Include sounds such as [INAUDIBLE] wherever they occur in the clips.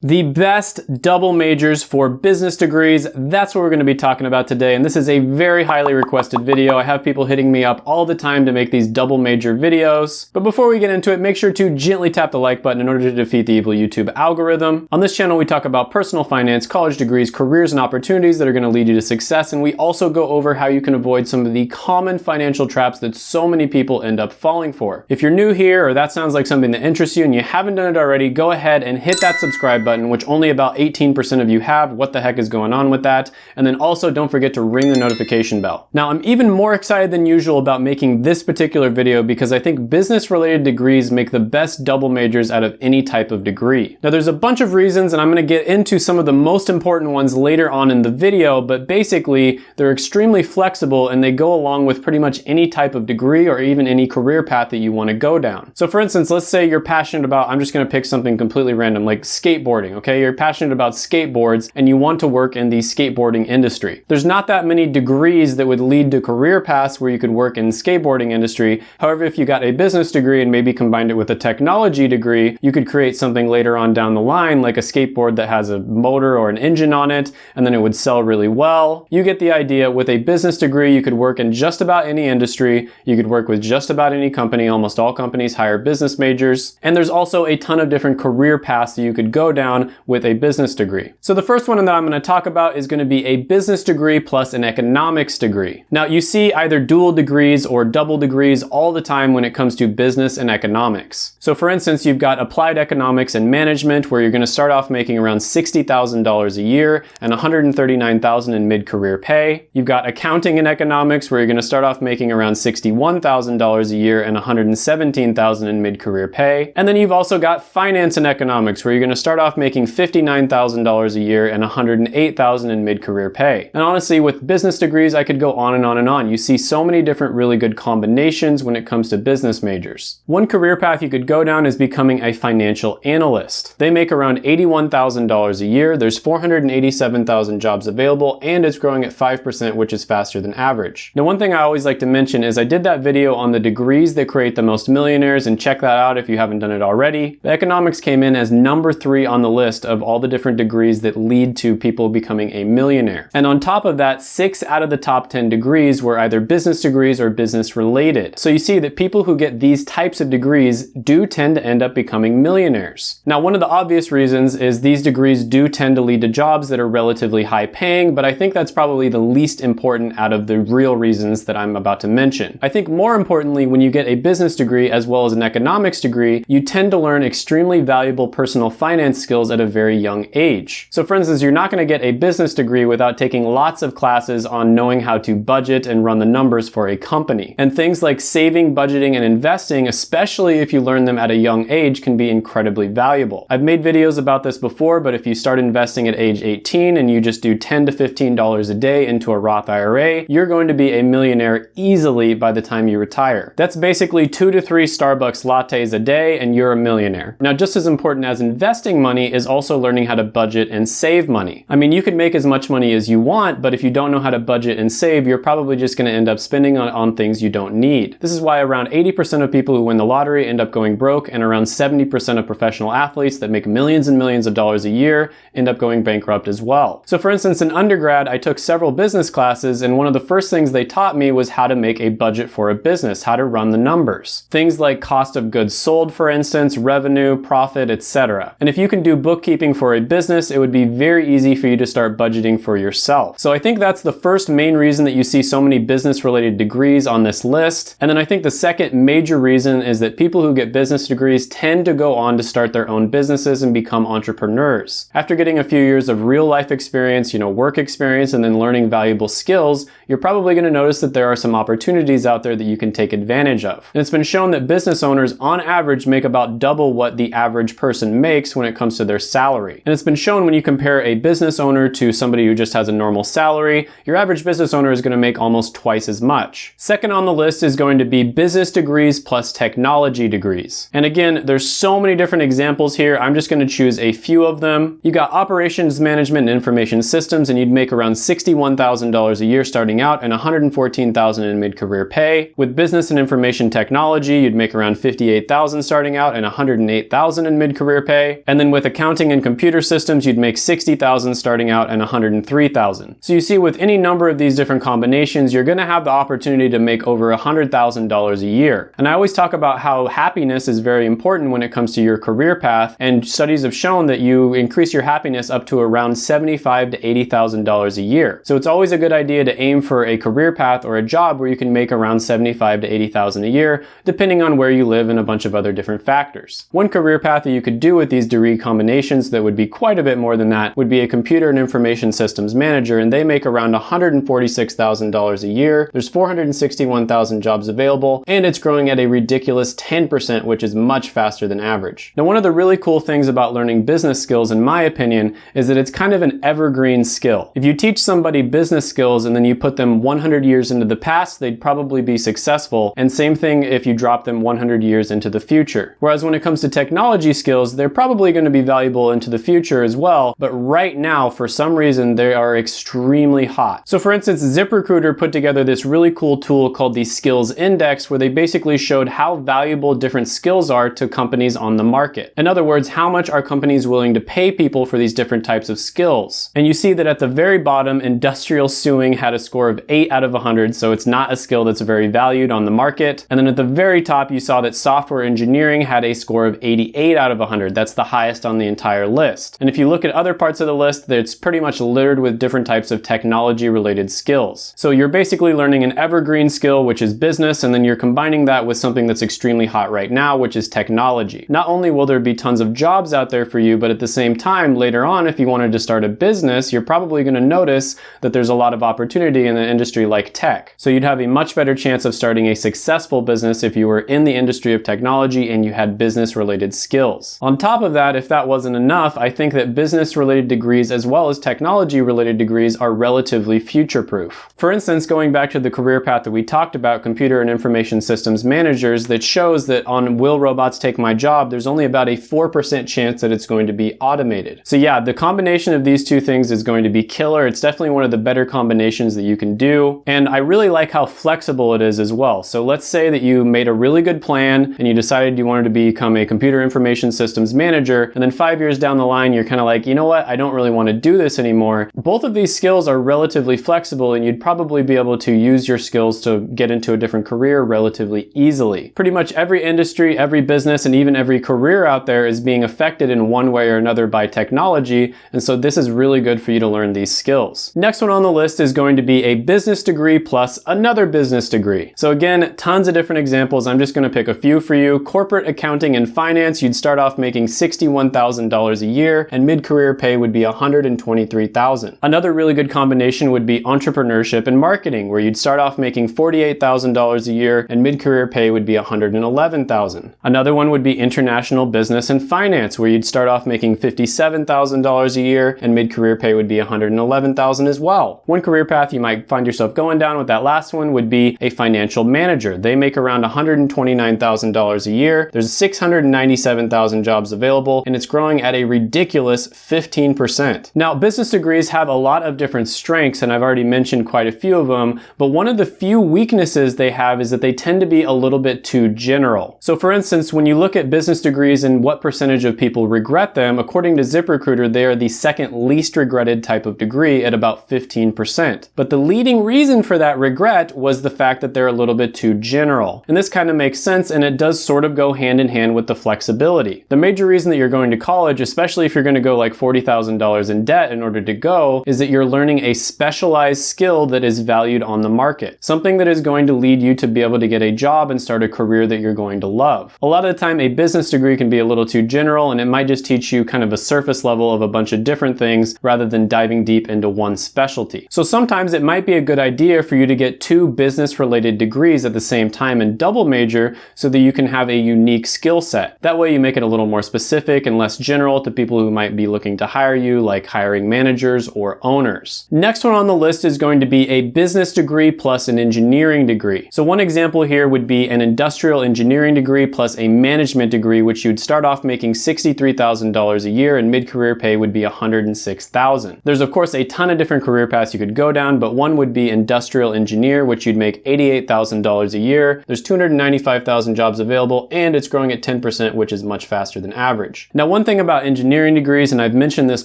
The best double majors for business degrees, that's what we're going to be talking about today. And this is a very highly requested video. I have people hitting me up all the time to make these double major videos. But before we get into it, make sure to gently tap the like button in order to defeat the evil YouTube algorithm. On this channel, we talk about personal finance, college degrees, careers, and opportunities that are going to lead you to success. And we also go over how you can avoid some of the common financial traps that so many people end up falling for. If you're new here or that sounds like something that interests you and you haven't done it already, go ahead and hit that subscribe button, which only about 18% of you have. What the heck is going on with that? And then also don't forget to ring the notification bell. Now I'm even more excited than usual about making this particular video because I think business related degrees make the best double majors out of any type of degree. Now there's a bunch of reasons and I'm gonna get into some of the most important ones later on in the video, but basically they're extremely flexible and they go along with pretty much any type of degree or even any career path that you wanna go down. So for instance, let's say you're passionate about, I'm just gonna pick something completely random, like skateboarding, okay? you're passionate about skateboards and you want to work in the skateboarding industry. There's not that many degrees that would lead to career paths where you could work in skateboarding industry. However, if you got a business degree and maybe combined it with a technology degree, you could create something later on down the line, like a skateboard that has a motor or an engine on it, and then it would sell really well. You get the idea. With a business degree, you could work in just about any industry. You could work with just about any company. Almost all companies hire business majors. And there's also a ton of different career paths that you could go down with a business degree. So the first one that I'm gonna talk about is gonna be a business degree plus an economics degree. Now you see either dual degrees or double degrees all the time when it comes to business and economics. So for instance, you've got applied economics and management where you're gonna start off making around $60,000 a year and $139,000 in mid-career pay. You've got accounting and economics where you're gonna start off making around $61,000 a year and $117,000 in mid-career pay. And then you've also got finance and economics where you're gonna start off making $59,000 a year and $108,000 in mid-career pay. And honestly, with business degrees, I could go on and on and on. You see so many different really good combinations when it comes to business majors. One career path you could go down is becoming a financial analyst. They make around $81,000 a year. There's 487,000 jobs available and it's growing at 5%, which is faster than average. Now, one thing I always like to mention is I did that video on the degrees that create the most millionaires and check that out if you haven't done it already. The economics came in as number three on the list of all the different degrees that lead to people becoming a millionaire. And on top of that, six out of the top 10 degrees were either business degrees or business related. So you see that people who get these types of degrees do tend to end up becoming millionaires. Now, one of the obvious reasons is these degrees do tend to lead to jobs that are relatively high paying, but I think that's probably the least important out of the real reasons that I'm about to mention. I think more importantly, when you get a business degree as well as an economics degree, you tend to learn extremely valuable personal finance skills at a very young age. So for instance, you're not going to get a business degree without taking lots of classes on knowing how to budget and run the numbers for a company. And things like saving, budgeting, and investing, especially if you learn them at a young age, can be incredibly valuable. I've made videos about this before, but if you start investing at age 18 and you just do 10 to $15 a day into a Roth IRA, you're going to be a millionaire easily by the time you retire. That's basically two to three Starbucks lattes a day and you're a millionaire. Now, just as important as investing money is also learning how to budget and save money. I mean, you can make as much money as you want, but if you don't know how to budget and save, you're probably just gonna end up spending on, on things you don't need. This is why around 80% of people who win the lottery end up going broke, and around 70% of professional athletes that make millions and millions of dollars a year end up going bankrupt as well. So for instance, in undergrad, I took several business classes, and one of the first things they taught me was how to make a budget for a business, how to run the numbers. Things like cost of goods sold, for instance, revenue, profit, etc. And if you can do bookkeeping for a business, it would be very easy for you to start budgeting for yourself. So I think that's the first main reason that you see so many business related degrees on this list. And then I think the second major reason is that people who get business degrees tend to go on to start their own businesses and become entrepreneurs. After getting a few years of real life experience, you know, work experience, and then learning valuable skills, you're probably going to notice that there are some opportunities out there that you can take advantage of. And it's been shown that business owners on average make about double what the average person makes when it comes to their salary. And it's been shown when you compare a business owner to somebody who just has a normal salary, your average business owner is going to make almost twice as much. Second on the list is going to be business degrees plus technology degrees. And again, there's so many different examples here. I'm just going to choose a few of them. You got operations management and information systems and you'd make around $61,000 a year starting out and $114,000 in mid-career pay. With business and information technology, you'd make around $58,000 starting out and $108,000 in mid-career pay. And then with accounting and computer systems, you'd make 60,000 starting out and 103,000. So you see with any number of these different combinations, you're gonna have the opportunity to make over $100,000 a year. And I always talk about how happiness is very important when it comes to your career path, and studies have shown that you increase your happiness up to around $75 to $80,000 a year. So it's always a good idea to aim for a career path or a job where you can make around 75 to 80,000 a year, depending on where you live and a bunch of other different factors. One career path that you could do with these degree combinations that would be quite a bit more than that would be a computer and information systems manager, and they make around $146,000 a year. There's 461,000 jobs available, and it's growing at a ridiculous 10%, which is much faster than average. Now, one of the really cool things about learning business skills, in my opinion, is that it's kind of an evergreen skill. If you teach somebody business skills and then you put them 100 years into the past, they'd probably be successful. And same thing if you drop them 100 years into the future. Whereas when it comes to technology skills, they're probably going to be valuable into the future as well. But right now, for some reason, they are extremely hot. So for instance, ZipRecruiter put together this really cool tool called the Skills Index, where they basically showed how valuable different skills are to companies on the market. In other words, how much are companies willing to pay people for these different types of skills? And you see that at the very bottom, industrial sewing had a score of 8 out of 100, so it's not a skill that's very valued on the market. And then at the very top, you saw that software engineering had a score of 88 out of 100. That's the highest on the entire list. And if you look at other parts of the list, it's pretty much littered with different types of technology related skills. So you're basically learning an evergreen skill, which is business, and then you're combining that with something that's extremely hot right now, which is technology. Not only will there be tons of jobs out there for you, but at the same time, later on, if you wanted to start a business, you're probably gonna notice that there's a lot of opportunity in an industry like tech. So you'd have a much better chance of starting a successful business if you were in the industry of technology and you had business related skills. On top of that, if that wasn't enough, I think that business related degrees as well as technology related degrees are relatively future proof. For instance, going back to the career path that we talked about, computer and information systems managers, that shows that on Will Robots Take My Job, there's only about a 4% chance that it's going to be automated. So yeah, the combination of these two things is going to be killer. It's definitely one of the better combinations that you can do. And I really like how flexible it is as well. So let's say that you made a really good plan and you decided you wanted to become a computer information systems manager. And then five years down the line, you're kind of like, you know what? I don't really want to do this anymore. Both of these skills are relatively flexible and you'd probably be able to use your skills to get into a different career relatively easily. Pretty much every industry, every business, and even every career out there is being affected in one way or another by technology. And so this is really good for you to learn these skills. Next one on the list is going to be a business degree plus another business degree. So again, tons of different examples. I'm just gonna pick a few for you. Corporate accounting and finance, you'd start off making $61,000 a year and mid-career pay would be $123,000. Another really good combination would be entrepreneurship and marketing, where you'd start off making $48,000 a year and mid-career pay would be $111,000. Another one would be international business and finance, where you'd start off making $57,000 a year and mid-career pay would be $111,000 as well. One career path you might find yourself going down with that last one would be a financial manager. They make around $129,000 a year. There's 697,000 jobs available and it's growing at a ridiculous 15%. Now, business degrees have a lot of different strengths and I've already mentioned quite a few of them, but one of the few weaknesses they have is that they tend to be a little bit too general. So for instance, when you look at business degrees and what percentage of people regret them, according to ZipRecruiter, they are the second least regretted type of degree at about 15%. But the leading reason for that regret was the fact that they're a little bit too general. And this kind of makes sense and it does sort of go hand in hand with the flexibility. The major reason that you're going to college, especially if you're going to go like $40,000 in debt in order to go, is that you're learning a specialized skill that is valued on the market. Something that is going to lead you to be able to get a job and start a career that you're going to love. A lot of the time a business degree can be a little too general and it might just teach you kind of a surface level of a bunch of different things rather than diving deep into one specialty. So sometimes it might be a good idea for you to get two business related degrees at the same time and double major so that you can have a unique skill set. That way you make it a little more specific and less general to people who might be looking to hire you like hiring managers or owners. Next one on the list is going to be a business degree plus an engineering degree. So one example here would be an industrial engineering degree plus a management degree which you'd start off making $63,000 a year and mid-career pay would be 106,000. There's of course a ton of different career paths you could go down but one would be industrial engineer which you'd make $88,000 a year. There's 295,000 jobs available and it's growing at 10% which is much faster than average. Now one one thing about engineering degrees, and I've mentioned this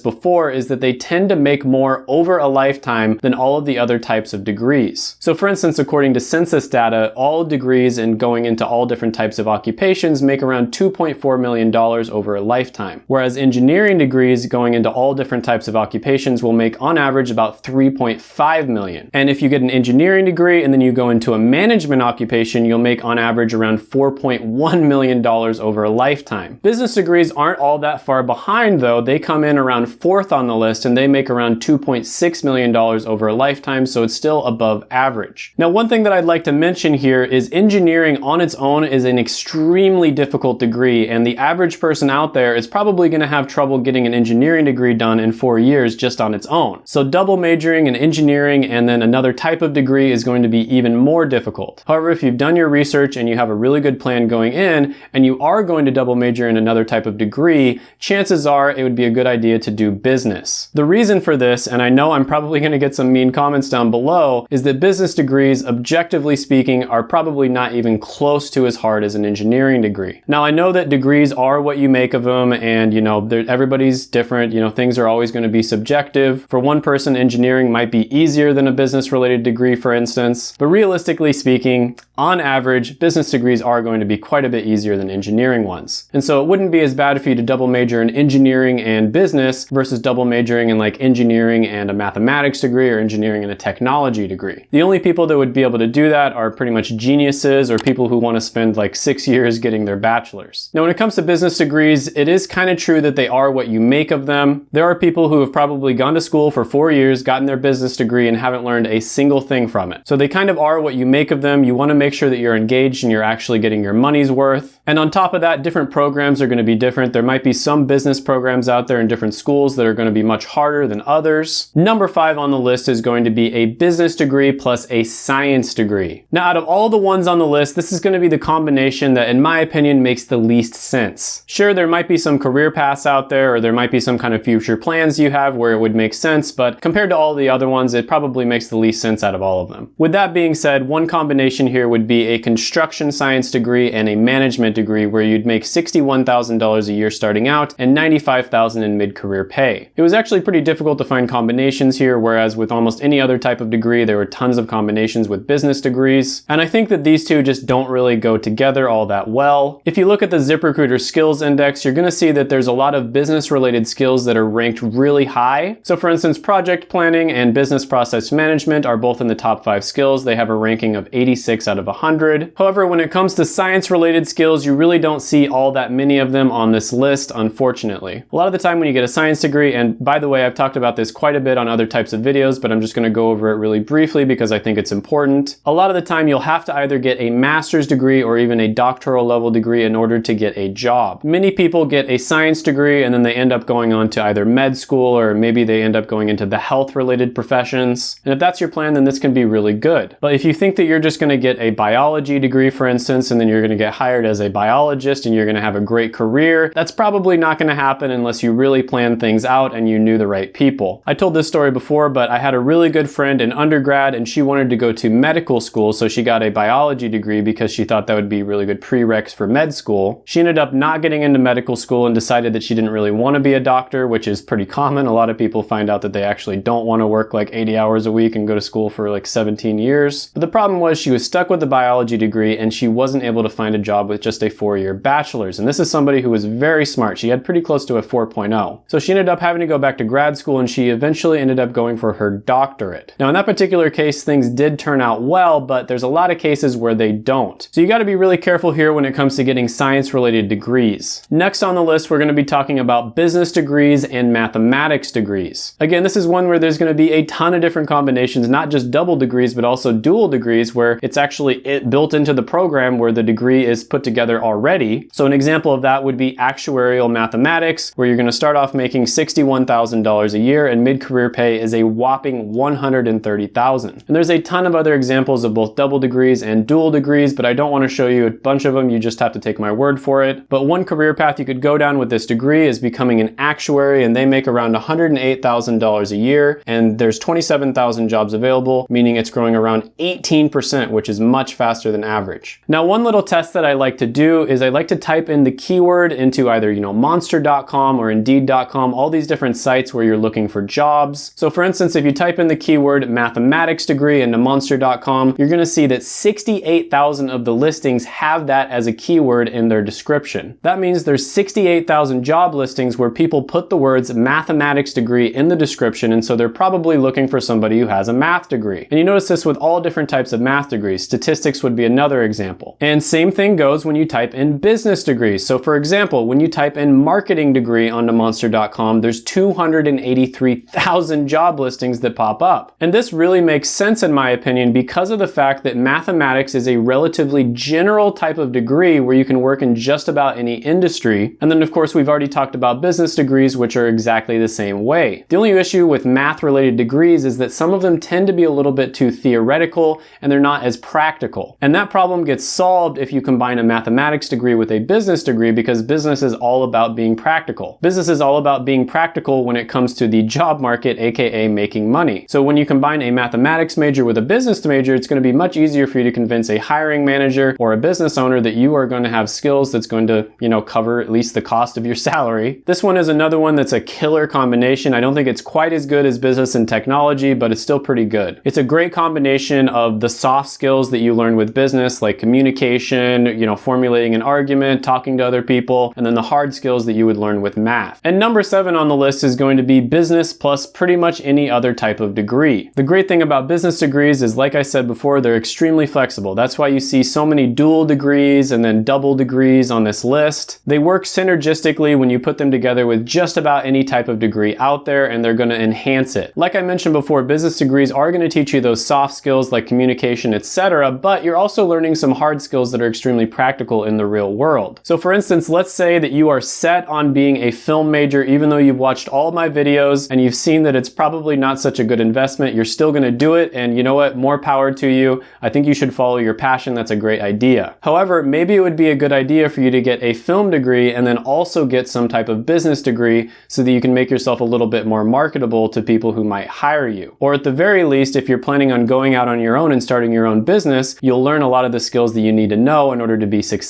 before, is that they tend to make more over a lifetime than all of the other types of degrees. So for instance, according to census data, all degrees and going into all different types of occupations make around $2.4 million over a lifetime. Whereas engineering degrees going into all different types of occupations will make on average about 3.5 million. And if you get an engineering degree and then you go into a management occupation, you'll make on average around $4.1 million over a lifetime. Business degrees aren't all that far behind though. They come in around fourth on the list and they make around $2.6 million over a lifetime, so it's still above average. Now, one thing that I'd like to mention here is engineering on its own is an extremely difficult degree and the average person out there is probably gonna have trouble getting an engineering degree done in four years just on its own. So double majoring in engineering and then another type of degree is going to be even more difficult. However, if you've done your research and you have a really good plan going in and you are going to double major in another type of degree, chances are it would be a good idea to do business. The reason for this, and I know I'm probably gonna get some mean comments down below, is that business degrees, objectively speaking, are probably not even close to as hard as an engineering degree. Now I know that degrees are what you make of them and you know, everybody's different, you know, things are always gonna be subjective. For one person, engineering might be easier than a business related degree, for instance, but realistically speaking, on average, business degrees are going to be quite a bit easier than engineering ones. And so it wouldn't be as bad for you to double major in engineering and business versus double majoring in like engineering and a mathematics degree or engineering and a technology degree. The only people that would be able to do that are pretty much geniuses or people who want to spend like six [LAUGHS] years getting their bachelor's. Now when it comes to business degrees, it is kind of true that they are what you make of them. There are people who have probably gone to school for four years, gotten their business degree and haven't learned a single thing from it. So they kind of are what you make of them. You want to make sure that you're engaged and you're actually getting your money's worth. And on top of that, different programs are going to be different. There might be some business programs out there in different schools that are going to be much harder than others. Number five on the list is going to be a business degree plus a science degree. Now, out of all the ones on the list, this is going to be the combination that, in my opinion, makes the least sense. Sure, there might be some career paths out there, or there might be some kind of future plans you have where it would make sense, but compared to all the other ones, it probably makes the least sense out of all of them. With that being said, one combination here would be a construction science degree and a management degree where you'd make $61,000 a year starting out and $95,000 in mid-career pay. It was actually pretty difficult to find combinations here, whereas with almost any other type of degree, there were tons of combinations with business degrees. And I think that these two just don't really go together all that well. If you look at the ZipRecruiter skills index, you're gonna see that there's a lot of business related skills that are ranked really high. So for instance, project planning and business process management are both in the top five skills. They have a ranking of 86 out of 100. However, when it comes to science related skills, you really don't see all that many of them on this list, unfortunately. A lot of the time when you get a science degree, and by the way, I've talked about this quite a bit on other types of videos, but I'm just gonna go over it really briefly because I think it's important. A lot of the time you'll have to either get a master's degree or even a doctoral level degree in order to get a job. Many people get a science degree and then they end up going on to either med school or maybe they end up going into the health related professions. And if that's your plan, then this can be really good. But if you think that you're just gonna get a biology degree, for instance, and then you're gonna get hired as a biologist and you're gonna have a great career, that's probably not gonna happen unless you really plan things out and you knew the right people. I told this story before, but I had a really good friend in undergrad and she wanted to go to medical school, so she got a biology degree because she thought that would be really good prereqs for med school. She ended up not getting into medical school and decided that she didn't really want to be a doctor, which is pretty common. A lot of people find out that they actually don't want to work like 80 hours a week and go to school for like 17 years. But the problem was she was stuck with the biology degree and she wasn't able to find a job with just a four-year bachelor's. And this is somebody who was very smart. She had pretty close to a 4.0. So she ended up having to go back to grad school and she eventually ended up going for her doctorate. Now in that particular case, things did turn out well, but there's a lot of cases where they don't. So you gotta be really careful here when it comes to getting science related degrees. Next on the list, we're gonna be talking about business degrees and mathematics degrees. Again, this is one where there's gonna be a ton of different combinations, not just double degrees, but also dual degrees where it's actually built into the program where the degree is put together already. So an example of that would be actuarial mathematics, where you're gonna start off making $61,000 a year and mid-career pay is a whopping 130,000. And there's a ton of other examples of both double degrees and dual degrees, but I don't wanna show you a bunch of them, you just have to take my word for it. But one career path you could go down with this degree is becoming an actuary and they make around $108,000 a year and there's 27,000 jobs available, meaning it's growing around 18%, which is much faster than average. Now, one little test that I like to do do is I like to type in the keyword into either, you know, monster.com or indeed.com, all these different sites where you're looking for jobs. So for instance, if you type in the keyword mathematics degree into monster.com, you're gonna see that 68,000 of the listings have that as a keyword in their description. That means there's 68,000 job listings where people put the words mathematics degree in the description and so they're probably looking for somebody who has a math degree. And you notice this with all different types of math degrees. Statistics would be another example. And same thing goes when you type in business degrees. So for example, when you type in marketing degree onto monster.com, there's 283,000 job listings that pop up. And this really makes sense in my opinion because of the fact that mathematics is a relatively general type of degree where you can work in just about any industry. And then of course we've already talked about business degrees which are exactly the same way. The only issue with math related degrees is that some of them tend to be a little bit too theoretical and they're not as practical. And that problem gets solved if you combine a mathematics degree with a business degree because business is all about being practical. Business is all about being practical when it comes to the job market, aka making money. So when you combine a mathematics major with a business major, it's going to be much easier for you to convince a hiring manager or a business owner that you are going to have skills that's going to, you know, cover at least the cost of your salary. This one is another one that's a killer combination. I don't think it's quite as good as business and technology, but it's still pretty good. It's a great combination of the soft skills that you learn with business, like communication, you know, formulating an argument, talking to other people, and then the hard skills that you would learn with math. And number seven on the list is going to be business plus pretty much any other type of degree. The great thing about business degrees is, like I said before, they're extremely flexible. That's why you see so many dual degrees and then double degrees on this list. They work synergistically when you put them together with just about any type of degree out there and they're gonna enhance it. Like I mentioned before, business degrees are gonna teach you those soft skills like communication, etc., but you're also learning some hard skills that are extremely practical in the real world. So for instance, let's say that you are set on being a film major even though you've watched all my videos and you've seen that it's probably not such a good investment, you're still gonna do it and you know what, more power to you. I think you should follow your passion, that's a great idea. However, maybe it would be a good idea for you to get a film degree and then also get some type of business degree so that you can make yourself a little bit more marketable to people who might hire you. Or at the very least, if you're planning on going out on your own and starting your own business, you'll learn a lot of the skills that you need to know in order to be successful.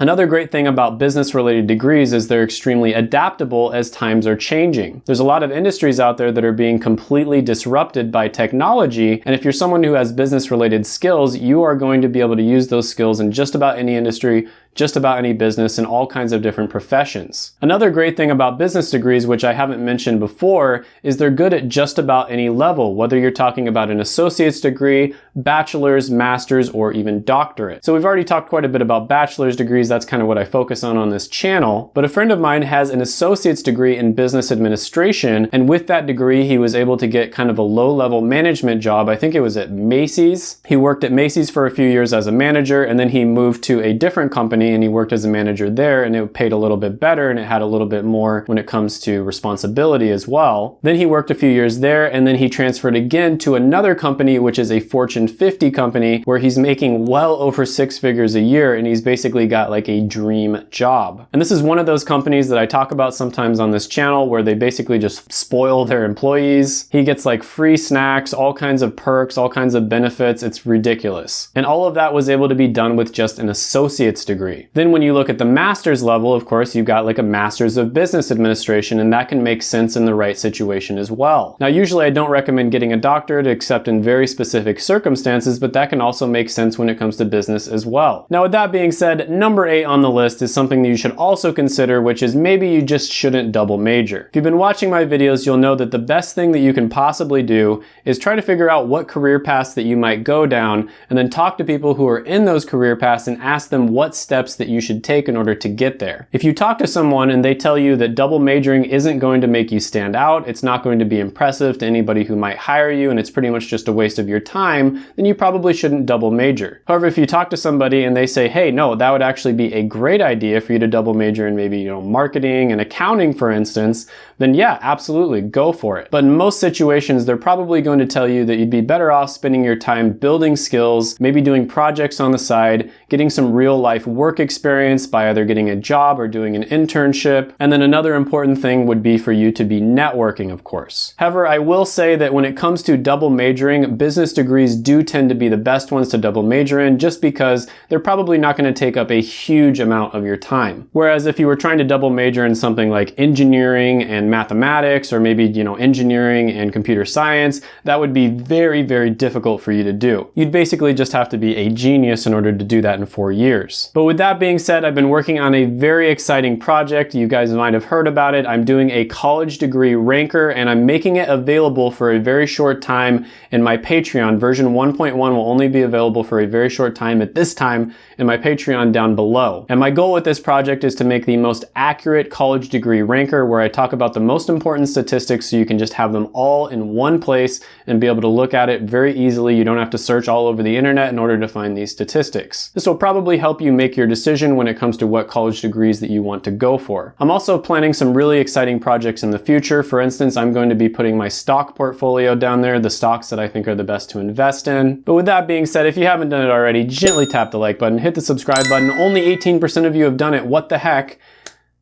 Another great thing about business related degrees is they're extremely adaptable as times are changing. There's a lot of industries out there that are being completely disrupted by technology, and if you're someone who has business related skills, you are going to be able to use those skills in just about any industry just about any business in all kinds of different professions. Another great thing about business degrees, which I haven't mentioned before, is they're good at just about any level, whether you're talking about an associate's degree, bachelor's, master's, or even doctorate. So we've already talked quite a bit about bachelor's degrees, that's kind of what I focus on on this channel, but a friend of mine has an associate's degree in business administration, and with that degree he was able to get kind of a low-level management job, I think it was at Macy's. He worked at Macy's for a few years as a manager, and then he moved to a different company and he worked as a manager there and it paid a little bit better and it had a little bit more when it comes to responsibility as well. Then he worked a few years there and then he transferred again to another company which is a Fortune 50 company where he's making well over six figures a year and he's basically got like a dream job. And this is one of those companies that I talk about sometimes on this channel where they basically just spoil their employees. He gets like free snacks, all kinds of perks, all kinds of benefits. It's ridiculous. And all of that was able to be done with just an associate's degree. Then when you look at the master's level, of course, you've got like a master's of business administration and that can make sense in the right situation as well. Now, usually I don't recommend getting a doctorate except in very specific circumstances, but that can also make sense when it comes to business as well. Now, with that being said, number eight on the list is something that you should also consider, which is maybe you just shouldn't double major. If you've been watching my videos, you'll know that the best thing that you can possibly do is try to figure out what career paths that you might go down and then talk to people who are in those career paths and ask them what steps that you should take in order to get there. If you talk to someone and they tell you that double majoring isn't going to make you stand out, it's not going to be impressive to anybody who might hire you, and it's pretty much just a waste of your time, then you probably shouldn't double major. However, if you talk to somebody and they say, hey, no, that would actually be a great idea for you to double major in maybe, you know, marketing and accounting, for instance, then yeah, absolutely, go for it. But in most situations, they're probably going to tell you that you'd be better off spending your time building skills, maybe doing projects on the side, getting some real life work experience by either getting a job or doing an internship. And then another important thing would be for you to be networking, of course. However, I will say that when it comes to double majoring, business degrees do tend to be the best ones to double major in just because they're probably not going to take up a huge amount of your time. Whereas if you were trying to double major in something like engineering and mathematics, or maybe, you know, engineering and computer science, that would be very, very difficult for you to do. You'd basically just have to be a genius in order to do that in four years. But with that being said, I've been working on a very exciting project. You guys might have heard about it. I'm doing a college degree ranker and I'm making it available for a very short time in my Patreon. Version 1.1 will only be available for a very short time at this time in my Patreon down below. And my goal with this project is to make the most accurate college degree ranker where I talk about the most important statistics so you can just have them all in one place and be able to look at it very easily. You don't have to search all over the internet in order to find these statistics. This will probably help you make your decision when it comes to what college degrees that you want to go for. I'm also planning some really exciting projects in the future. For instance, I'm going to be putting my stock portfolio down there, the stocks that I think are the best to invest in. But with that being said, if you haven't done it already, gently tap the like button, hit the subscribe button. Only 18% of you have done it. What the heck?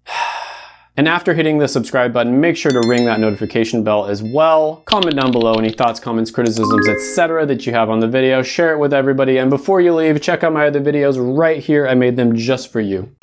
[SIGHS] And after hitting the subscribe button, make sure to ring that notification bell as well. Comment down below any thoughts, comments, criticisms, etc. that you have on the video. Share it with everybody. And before you leave, check out my other videos right here. I made them just for you.